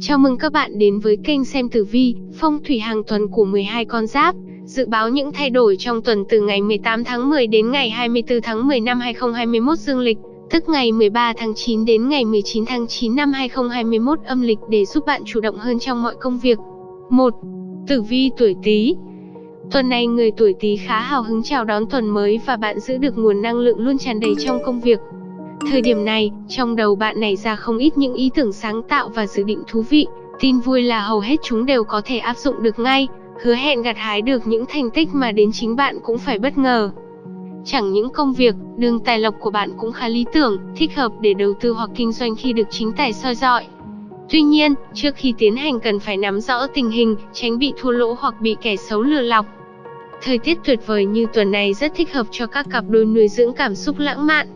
Chào mừng các bạn đến với kênh xem tử vi, phong thủy hàng tuần của 12 con giáp. Dự báo những thay đổi trong tuần từ ngày 18 tháng 10 đến ngày 24 tháng 10 năm 2021 dương lịch, tức ngày 13 tháng 9 đến ngày 19 tháng 9 năm 2021 âm lịch để giúp bạn chủ động hơn trong mọi công việc. 1. Tử vi tuổi Tý. Tuần này người tuổi Tý khá hào hứng chào đón tuần mới và bạn giữ được nguồn năng lượng luôn tràn đầy trong công việc. Thời điểm này, trong đầu bạn nảy ra không ít những ý tưởng sáng tạo và dự định thú vị. Tin vui là hầu hết chúng đều có thể áp dụng được ngay, hứa hẹn gặt hái được những thành tích mà đến chính bạn cũng phải bất ngờ. Chẳng những công việc, đường tài lộc của bạn cũng khá lý tưởng, thích hợp để đầu tư hoặc kinh doanh khi được chính tài soi dọi. Tuy nhiên, trước khi tiến hành cần phải nắm rõ tình hình, tránh bị thua lỗ hoặc bị kẻ xấu lừa lọc. Thời tiết tuyệt vời như tuần này rất thích hợp cho các cặp đôi nuôi dưỡng cảm xúc lãng mạn,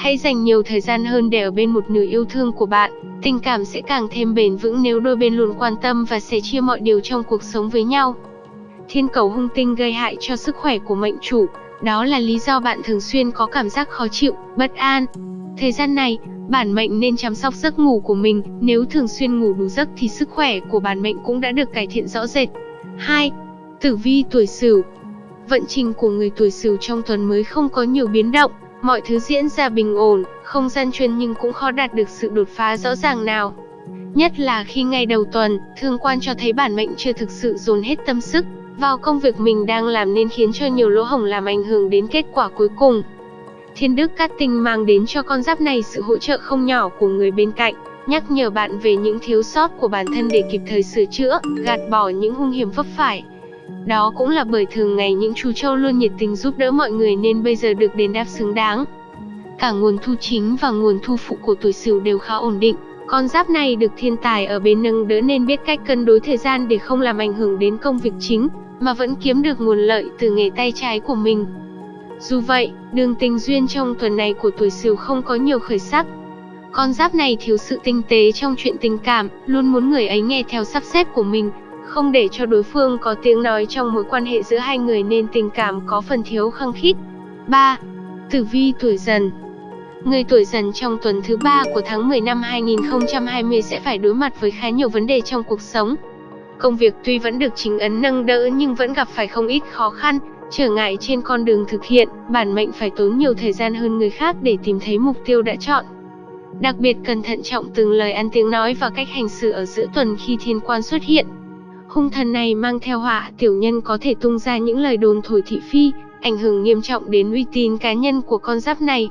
Hãy dành nhiều thời gian hơn để ở bên một nửa yêu thương của bạn. Tình cảm sẽ càng thêm bền vững nếu đôi bên luôn quan tâm và sẻ chia mọi điều trong cuộc sống với nhau. Thiên cầu hung tinh gây hại cho sức khỏe của mệnh chủ, đó là lý do bạn thường xuyên có cảm giác khó chịu, bất an. Thời gian này, bản mệnh nên chăm sóc giấc ngủ của mình, nếu thường xuyên ngủ đủ giấc thì sức khỏe của bản mệnh cũng đã được cải thiện rõ rệt. 2. Tử vi tuổi Sửu. Vận trình của người tuổi Sửu trong tuần mới không có nhiều biến động, Mọi thứ diễn ra bình ổn, không gian chuyên nhưng cũng khó đạt được sự đột phá rõ ràng nào. Nhất là khi ngay đầu tuần, thương quan cho thấy bản mệnh chưa thực sự dồn hết tâm sức vào công việc mình đang làm nên khiến cho nhiều lỗ hổng làm ảnh hưởng đến kết quả cuối cùng. Thiên đức cát tinh mang đến cho con giáp này sự hỗ trợ không nhỏ của người bên cạnh, nhắc nhở bạn về những thiếu sót của bản thân để kịp thời sửa chữa, gạt bỏ những hung hiểm vấp phải. Đó cũng là bởi thường ngày những chú trâu luôn nhiệt tình giúp đỡ mọi người nên bây giờ được đền đáp xứng đáng. Cả nguồn thu chính và nguồn thu phụ của tuổi Sửu đều khá ổn định. Con giáp này được thiên tài ở bên nâng đỡ nên biết cách cân đối thời gian để không làm ảnh hưởng đến công việc chính, mà vẫn kiếm được nguồn lợi từ nghề tay trái của mình. Dù vậy, đường tình duyên trong tuần này của tuổi Sửu không có nhiều khởi sắc. Con giáp này thiếu sự tinh tế trong chuyện tình cảm, luôn muốn người ấy nghe theo sắp xếp của mình, không để cho đối phương có tiếng nói trong mối quan hệ giữa hai người nên tình cảm có phần thiếu khăng khít. 3. Tử vi tuổi dần Người tuổi dần trong tuần thứ 3 của tháng 10 năm 2020 sẽ phải đối mặt với khá nhiều vấn đề trong cuộc sống. Công việc tuy vẫn được chính ấn nâng đỡ nhưng vẫn gặp phải không ít khó khăn, trở ngại trên con đường thực hiện, bản mệnh phải tốn nhiều thời gian hơn người khác để tìm thấy mục tiêu đã chọn. Đặc biệt cần thận trọng từng lời ăn tiếng nói và cách hành xử ở giữa tuần khi thiên quan xuất hiện. Hung thần này mang theo họa, tiểu nhân có thể tung ra những lời đồn thổi thị phi, ảnh hưởng nghiêm trọng đến uy tín cá nhân của con giáp này.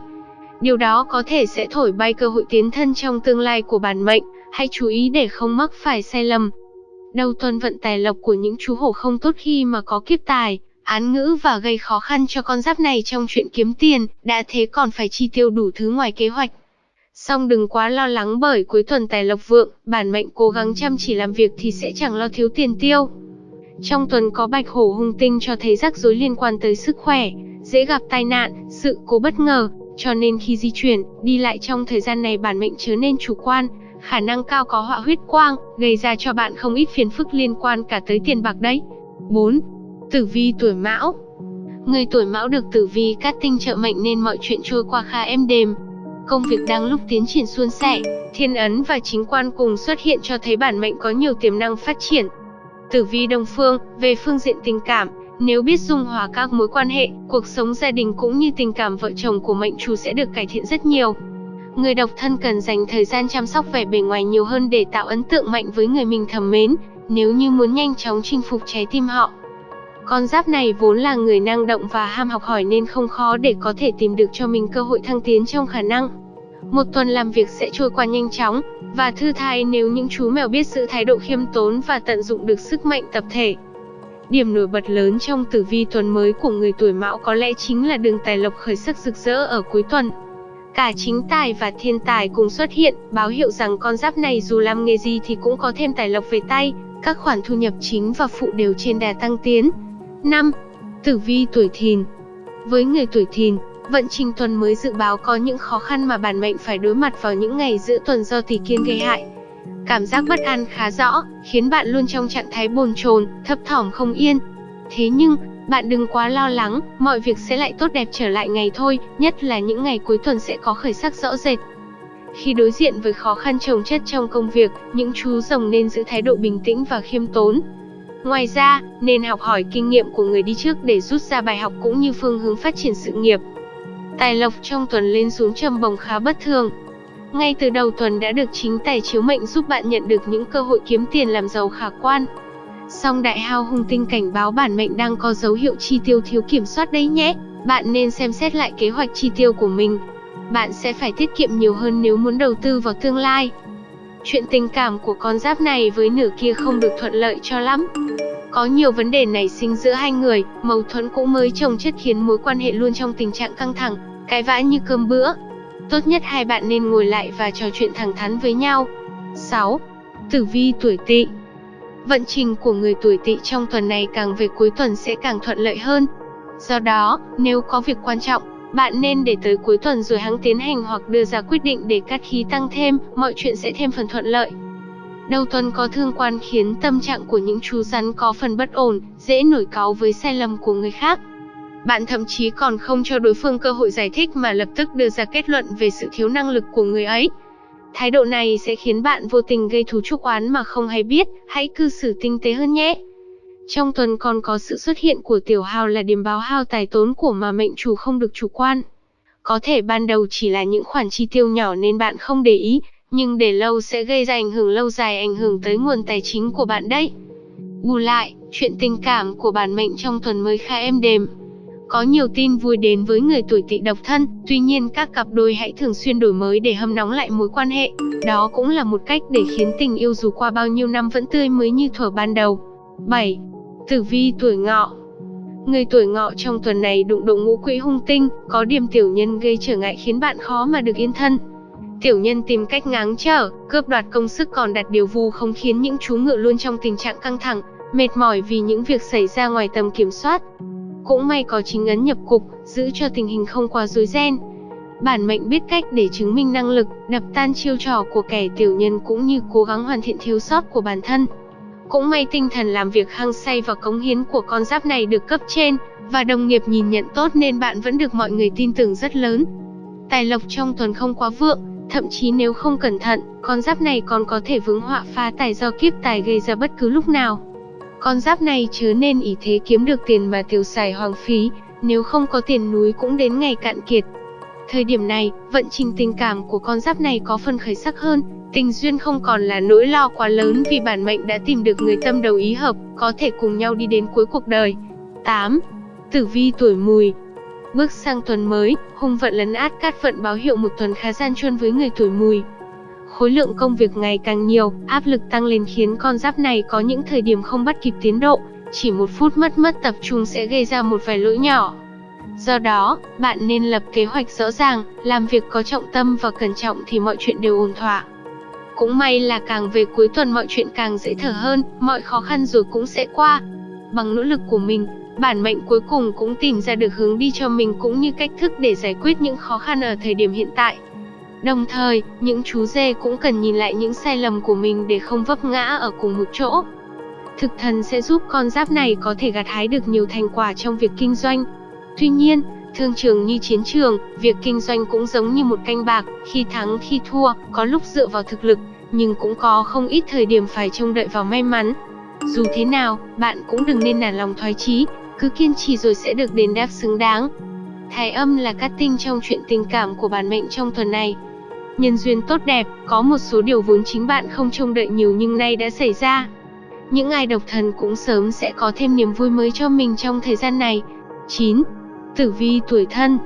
Điều đó có thể sẽ thổi bay cơ hội tiến thân trong tương lai của bản mệnh, hãy chú ý để không mắc phải sai lầm. Đầu tuần vận tài lộc của những chú hổ không tốt khi mà có kiếp tài, án ngữ và gây khó khăn cho con giáp này trong chuyện kiếm tiền, đã thế còn phải chi tiêu đủ thứ ngoài kế hoạch. Song đừng quá lo lắng bởi cuối tuần tài lộc vượng, bản mệnh cố gắng chăm chỉ làm việc thì sẽ chẳng lo thiếu tiền tiêu. Trong tuần có bạch hổ hung tinh cho thấy rắc rối liên quan tới sức khỏe, dễ gặp tai nạn, sự cố bất ngờ, cho nên khi di chuyển, đi lại trong thời gian này bản mệnh chớ nên chủ quan, khả năng cao có họa huyết quang, gây ra cho bạn không ít phiền phức liên quan cả tới tiền bạc đấy. 4. Tử vi tuổi mão Người tuổi mão được tử vi cát tinh trợ mệnh nên mọi chuyện trôi qua khá êm đềm, công việc đang lúc tiến triển suôn sẻ, thiên ấn và chính quan cùng xuất hiện cho thấy bản mệnh có nhiều tiềm năng phát triển. Tử vi Đông Phương, về phương diện tình cảm, nếu biết dung hòa các mối quan hệ, cuộc sống gia đình cũng như tình cảm vợ chồng của mệnh chủ sẽ được cải thiện rất nhiều. Người độc thân cần dành thời gian chăm sóc vẻ bề ngoài nhiều hơn để tạo ấn tượng mạnh với người mình thầm mến, nếu như muốn nhanh chóng chinh phục trái tim họ. Con giáp này vốn là người năng động và ham học hỏi nên không khó để có thể tìm được cho mình cơ hội thăng tiến trong khả năng. Một tuần làm việc sẽ trôi qua nhanh chóng và thư thái nếu những chú mèo biết giữ thái độ khiêm tốn và tận dụng được sức mạnh tập thể. Điểm nổi bật lớn trong tử vi tuần mới của người tuổi mão có lẽ chính là đường tài lộc khởi sắc rực rỡ ở cuối tuần. Cả chính tài và thiên tài cùng xuất hiện, báo hiệu rằng con giáp này dù làm nghề gì thì cũng có thêm tài lộc về tay, các khoản thu nhập chính và phụ đều trên đà tăng tiến. 5. Tử vi tuổi thìn Với người tuổi thìn, vận trình tuần mới dự báo có những khó khăn mà bản mệnh phải đối mặt vào những ngày giữa tuần do tỷ kiên gây hại. Cảm giác bất an khá rõ, khiến bạn luôn trong trạng thái bồn chồn, thấp thỏm không yên. Thế nhưng, bạn đừng quá lo lắng, mọi việc sẽ lại tốt đẹp trở lại ngày thôi, nhất là những ngày cuối tuần sẽ có khởi sắc rõ rệt. Khi đối diện với khó khăn trồng chất trong công việc, những chú rồng nên giữ thái độ bình tĩnh và khiêm tốn. Ngoài ra, nên học hỏi kinh nghiệm của người đi trước để rút ra bài học cũng như phương hướng phát triển sự nghiệp. Tài lộc trong tuần lên xuống trầm bồng khá bất thường. Ngay từ đầu tuần đã được chính tài chiếu mệnh giúp bạn nhận được những cơ hội kiếm tiền làm giàu khả quan. Song đại hao hung tinh cảnh báo bản mệnh đang có dấu hiệu chi tiêu thiếu kiểm soát đấy nhé. Bạn nên xem xét lại kế hoạch chi tiêu của mình. Bạn sẽ phải tiết kiệm nhiều hơn nếu muốn đầu tư vào tương lai. Chuyện tình cảm của con giáp này với nửa kia không được thuận lợi cho lắm. Có nhiều vấn đề nảy sinh giữa hai người, mâu thuẫn cũng mới chồng chất khiến mối quan hệ luôn trong tình trạng căng thẳng, cãi vã như cơm bữa. Tốt nhất hai bạn nên ngồi lại và trò chuyện thẳng thắn với nhau. 6. Tử vi tuổi Tỵ Vận trình của người tuổi Tỵ trong tuần này càng về cuối tuần sẽ càng thuận lợi hơn. Do đó, nếu có việc quan trọng, bạn nên để tới cuối tuần rồi hãng tiến hành hoặc đưa ra quyết định để cắt khí tăng thêm, mọi chuyện sẽ thêm phần thuận lợi. Đầu tuần có thương quan khiến tâm trạng của những chú rắn có phần bất ổn, dễ nổi cáu với sai lầm của người khác. Bạn thậm chí còn không cho đối phương cơ hội giải thích mà lập tức đưa ra kết luận về sự thiếu năng lực của người ấy. Thái độ này sẽ khiến bạn vô tình gây thú trúc oán mà không hay biết, hãy cư xử tinh tế hơn nhé. Trong tuần còn có sự xuất hiện của tiểu hào là điểm báo hao tài tốn của mà mệnh chủ không được chủ quan. Có thể ban đầu chỉ là những khoản chi tiêu nhỏ nên bạn không để ý, nhưng để lâu sẽ gây ra ảnh hưởng lâu dài ảnh hưởng tới nguồn tài chính của bạn đấy. Bù lại, chuyện tình cảm của bản mệnh trong tuần mới khá êm đềm. Có nhiều tin vui đến với người tuổi tỵ độc thân, tuy nhiên các cặp đôi hãy thường xuyên đổi mới để hâm nóng lại mối quan hệ. Đó cũng là một cách để khiến tình yêu dù qua bao nhiêu năm vẫn tươi mới như thuở ban đầu. 7. Tử vi tuổi ngọ Người tuổi ngọ trong tuần này đụng độ ngũ quỹ hung tinh, có điểm tiểu nhân gây trở ngại khiến bạn khó mà được yên thân. Tiểu nhân tìm cách ngáng trở, cướp đoạt công sức còn đặt điều vu không khiến những chú ngựa luôn trong tình trạng căng thẳng, mệt mỏi vì những việc xảy ra ngoài tầm kiểm soát. Cũng may có chính ấn nhập cục, giữ cho tình hình không quá rối ren. Bản mệnh biết cách để chứng minh năng lực, đập tan chiêu trò của kẻ tiểu nhân cũng như cố gắng hoàn thiện thiếu sót của bản thân. Cũng may tinh thần làm việc hăng say và cống hiến của con giáp này được cấp trên, và đồng nghiệp nhìn nhận tốt nên bạn vẫn được mọi người tin tưởng rất lớn. Tài lộc trong tuần không quá vượng, thậm chí nếu không cẩn thận, con giáp này còn có thể vướng họa phá tài do kiếp tài gây ra bất cứ lúc nào. Con giáp này chớ nên ý thế kiếm được tiền mà tiêu xài hoang phí, nếu không có tiền núi cũng đến ngày cạn kiệt. Thời điểm này, vận trình tình cảm của con giáp này có phần khởi sắc hơn, tình duyên không còn là nỗi lo quá lớn vì bản mệnh đã tìm được người tâm đầu ý hợp, có thể cùng nhau đi đến cuối cuộc đời. 8. Tử vi tuổi mùi Bước sang tuần mới, hung vận lấn át cát vận báo hiệu một tuần khá gian truân với người tuổi mùi. Khối lượng công việc ngày càng nhiều, áp lực tăng lên khiến con giáp này có những thời điểm không bắt kịp tiến độ, chỉ một phút mất mất tập trung sẽ gây ra một vài lỗi nhỏ. Do đó, bạn nên lập kế hoạch rõ ràng, làm việc có trọng tâm và cẩn trọng thì mọi chuyện đều ổn thỏa. Cũng may là càng về cuối tuần mọi chuyện càng dễ thở hơn, mọi khó khăn rồi cũng sẽ qua. Bằng nỗ lực của mình, bản mệnh cuối cùng cũng tìm ra được hướng đi cho mình cũng như cách thức để giải quyết những khó khăn ở thời điểm hiện tại. Đồng thời, những chú dê cũng cần nhìn lại những sai lầm của mình để không vấp ngã ở cùng một chỗ. Thực thần sẽ giúp con giáp này có thể gặt hái được nhiều thành quả trong việc kinh doanh. Tuy nhiên, thương trường như chiến trường, việc kinh doanh cũng giống như một canh bạc, khi thắng khi thua, có lúc dựa vào thực lực, nhưng cũng có không ít thời điểm phải trông đợi vào may mắn. Dù thế nào, bạn cũng đừng nên nản lòng thoái chí, cứ kiên trì rồi sẽ được đền đáp xứng đáng. Thái âm là cát tinh trong chuyện tình cảm của bản mệnh trong tuần này. Nhân duyên tốt đẹp, có một số điều vốn chính bạn không trông đợi nhiều nhưng nay đã xảy ra. Những ai độc thần cũng sớm sẽ có thêm niềm vui mới cho mình trong thời gian này. 9. Tử vi tuổi thân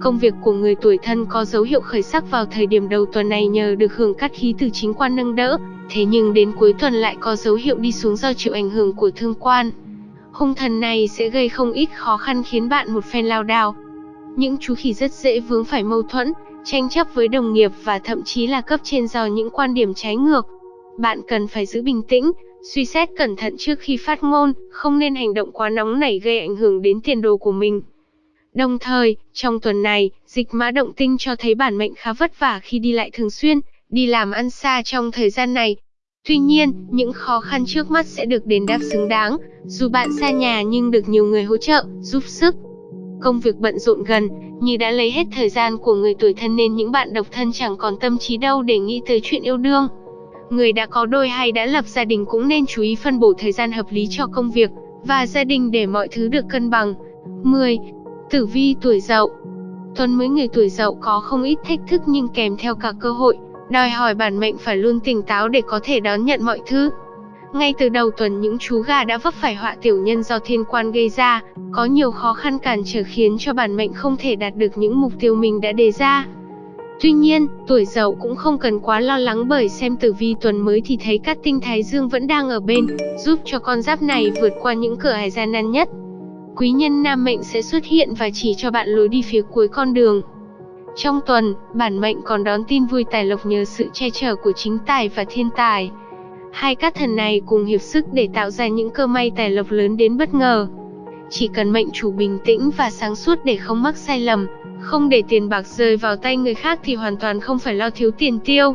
Công việc của người tuổi thân có dấu hiệu khởi sắc vào thời điểm đầu tuần này nhờ được hưởng cát khí từ chính quan nâng đỡ, thế nhưng đến cuối tuần lại có dấu hiệu đi xuống do chịu ảnh hưởng của thương quan. Hung thần này sẽ gây không ít khó khăn khiến bạn một phen lao đao. Những chú khỉ rất dễ vướng phải mâu thuẫn, tranh chấp với đồng nghiệp và thậm chí là cấp trên do những quan điểm trái ngược. Bạn cần phải giữ bình tĩnh, suy xét cẩn thận trước khi phát ngôn, không nên hành động quá nóng nảy gây ảnh hưởng đến tiền đồ của mình. Đồng thời, trong tuần này, dịch mã động tinh cho thấy bản mệnh khá vất vả khi đi lại thường xuyên, đi làm ăn xa trong thời gian này. Tuy nhiên, những khó khăn trước mắt sẽ được đền đáp xứng đáng, dù bạn xa nhà nhưng được nhiều người hỗ trợ, giúp sức. công việc bận rộn gần, như đã lấy hết thời gian của người tuổi thân nên những bạn độc thân chẳng còn tâm trí đâu để nghĩ tới chuyện yêu đương. Người đã có đôi hay đã lập gia đình cũng nên chú ý phân bổ thời gian hợp lý cho công việc và gia đình để mọi thứ được cân bằng. 10. Tử vi tuổi Dậu Tuần mới người tuổi Dậu có không ít thách thức nhưng kèm theo cả cơ hội, đòi hỏi bản mệnh phải luôn tỉnh táo để có thể đón nhận mọi thứ. Ngay từ đầu tuần những chú gà đã vấp phải họa tiểu nhân do thiên quan gây ra, có nhiều khó khăn cản trở khiến cho bản mệnh không thể đạt được những mục tiêu mình đã đề ra. Tuy nhiên, tuổi dậu cũng không cần quá lo lắng bởi xem tử vi tuần mới thì thấy các tinh thái dương vẫn đang ở bên, giúp cho con giáp này vượt qua những cửa ải gian nan nhất. Quý nhân nam mệnh sẽ xuất hiện và chỉ cho bạn lối đi phía cuối con đường. Trong tuần, bản mệnh còn đón tin vui tài lộc nhờ sự che chở của chính tài và thiên tài. Hai các thần này cùng hiệp sức để tạo ra những cơ may tài lộc lớn đến bất ngờ. Chỉ cần mệnh chủ bình tĩnh và sáng suốt để không mắc sai lầm, không để tiền bạc rơi vào tay người khác thì hoàn toàn không phải lo thiếu tiền tiêu.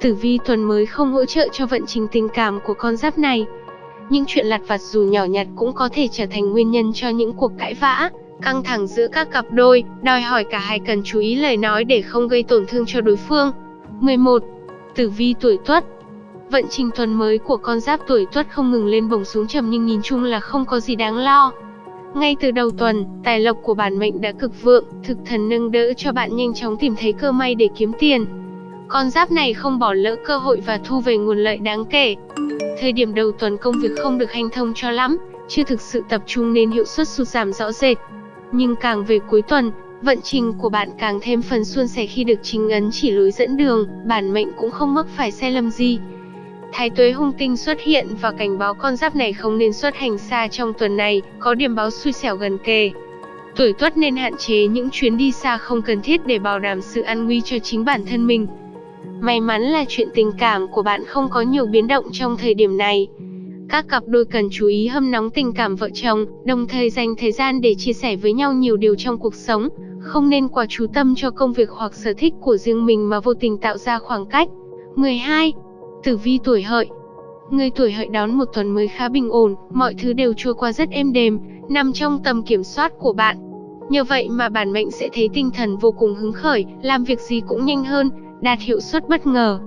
Tử vi tuần mới không hỗ trợ cho vận trình tình cảm của con giáp này. Những chuyện lặt vặt dù nhỏ nhặt cũng có thể trở thành nguyên nhân cho những cuộc cãi vã, căng thẳng giữa các cặp đôi, đòi hỏi cả hai cần chú ý lời nói để không gây tổn thương cho đối phương. 11. Tử vi tuổi Tuất Vận trình tuần mới của con giáp tuổi Tuất không ngừng lên bổng xuống trầm nhưng nhìn chung là không có gì đáng lo. Ngay từ đầu tuần, tài lộc của bản mệnh đã cực vượng, thực thần nâng đỡ cho bạn nhanh chóng tìm thấy cơ may để kiếm tiền. Con giáp này không bỏ lỡ cơ hội và thu về nguồn lợi đáng kể. Thời điểm đầu tuần công việc không được hanh thông cho lắm, chưa thực sự tập trung nên hiệu suất sụt giảm rõ rệt. Nhưng càng về cuối tuần, vận trình của bạn càng thêm phần suôn sẻ khi được chính ấn chỉ lối dẫn đường, bản mệnh cũng không mắc phải sai lầm gì. Thái tuế hung tinh xuất hiện và cảnh báo con giáp này không nên xuất hành xa trong tuần này, có điểm báo xui xẻo gần kề. Tuổi tuất nên hạn chế những chuyến đi xa không cần thiết để bảo đảm sự an nguy cho chính bản thân mình. May mắn là chuyện tình cảm của bạn không có nhiều biến động trong thời điểm này. Các cặp đôi cần chú ý hâm nóng tình cảm vợ chồng, đồng thời dành thời gian để chia sẻ với nhau nhiều điều trong cuộc sống, không nên quá chú tâm cho công việc hoặc sở thích của riêng mình mà vô tình tạo ra khoảng cách. 12. Tử vi tuổi hợi Người tuổi hợi đón một tuần mới khá bình ổn, mọi thứ đều trôi qua rất êm đềm, nằm trong tầm kiểm soát của bạn. Nhờ vậy mà bản mệnh sẽ thấy tinh thần vô cùng hứng khởi, làm việc gì cũng nhanh hơn, đạt hiệu suất bất ngờ.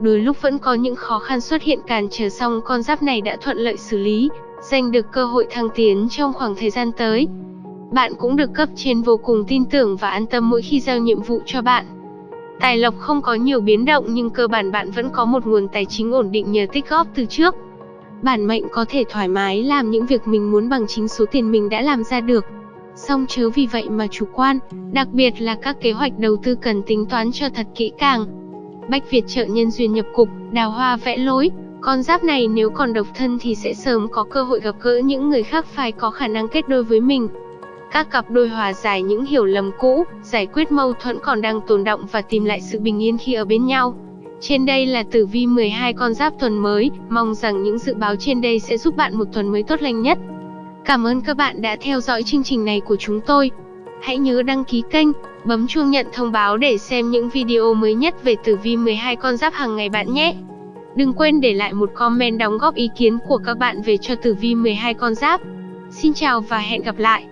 Đôi lúc vẫn có những khó khăn xuất hiện cản trở xong con giáp này đã thuận lợi xử lý, giành được cơ hội thăng tiến trong khoảng thời gian tới. Bạn cũng được cấp trên vô cùng tin tưởng và an tâm mỗi khi giao nhiệm vụ cho bạn. Tài lộc không có nhiều biến động nhưng cơ bản bạn vẫn có một nguồn tài chính ổn định nhờ tích góp từ trước. Bản mệnh có thể thoải mái làm những việc mình muốn bằng chính số tiền mình đã làm ra được. Song chớ vì vậy mà chủ quan, đặc biệt là các kế hoạch đầu tư cần tính toán cho thật kỹ càng. Bách Việt trợ nhân duyên nhập cục, đào hoa vẽ lối, con giáp này nếu còn độc thân thì sẽ sớm có cơ hội gặp gỡ những người khác phải có khả năng kết đôi với mình. Các cặp đôi hòa giải những hiểu lầm cũ, giải quyết mâu thuẫn còn đang tồn động và tìm lại sự bình yên khi ở bên nhau. Trên đây là tử vi 12 con giáp tuần mới, mong rằng những dự báo trên đây sẽ giúp bạn một tuần mới tốt lành nhất. Cảm ơn các bạn đã theo dõi chương trình này của chúng tôi. Hãy nhớ đăng ký kênh, bấm chuông nhận thông báo để xem những video mới nhất về tử vi 12 con giáp hàng ngày bạn nhé. Đừng quên để lại một comment đóng góp ý kiến của các bạn về cho tử vi 12 con giáp. Xin chào và hẹn gặp lại.